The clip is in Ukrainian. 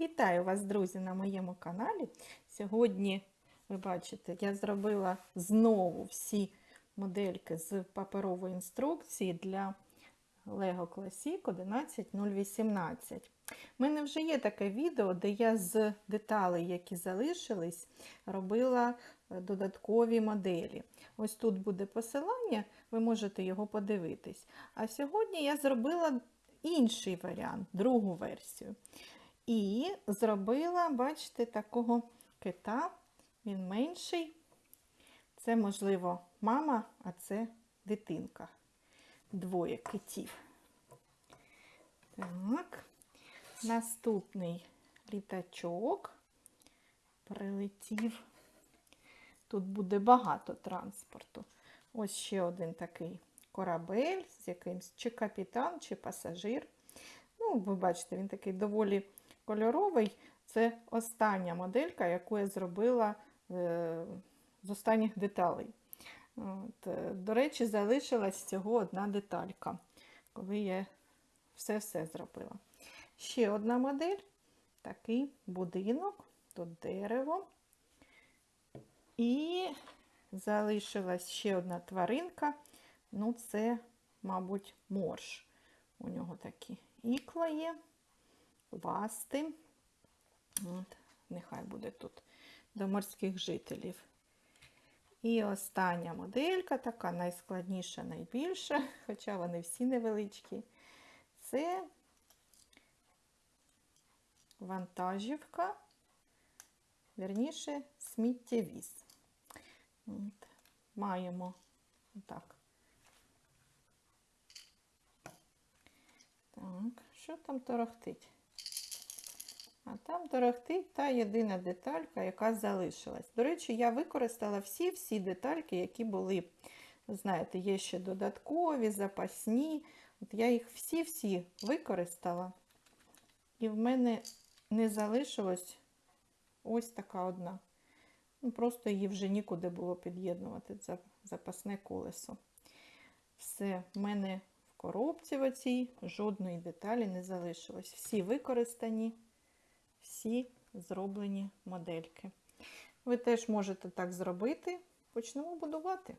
Вітаю вас, друзі, на моєму каналі. Сьогодні, ви бачите, я зробила знову всі модельки з паперової інструкції для Lego Classic 11018. У мене вже є таке відео, де я з деталей, які залишились, робила е, додаткові моделі. Ось тут буде посилання, ви можете його подивитись. А сьогодні я зробила інший варіант, другу версію. І зробила, бачите, такого кита, він менший. Це, можливо, мама, а це дитинка. Двоє китів. Так, наступний літачок прилетів. Тут буде багато транспорту. Ось ще один такий корабель з якимсь чи капітан, чи пасажир. Ну, ви бачите, він такий доволі кольоровий. Це остання моделька, яку я зробила е, з останніх деталей. От, е, До речі, залишилась всього одна деталька, коли я все-все зробила. Ще одна модель, такий будинок, тут дерево. І залишилась ще одна тваринка. Ну, це, мабуть, морж. У нього такі ікла є, ласти. От, нехай буде тут до морських жителів. І остання моделька, така найскладніша, найбільша, хоча вони всі невеличкі. Це вантажівка, верніше, сміттєвіз. От. Маємо так. Так, що там торохтить? А там торохтить та єдина деталька, яка залишилась. До речі, я використала всі-всі детальки, які були, знаєте, є ще додаткові, запасні. От я їх всі-всі використала. І в мене не залишилось ось така одна. Ну, Просто її вже нікуди було під'єднувати, це запасне колесо. Все, в мене в коробці в оцій жодної деталі не залишилось. Всі використані, всі зроблені модельки. Ви теж можете так зробити. Почнемо будувати.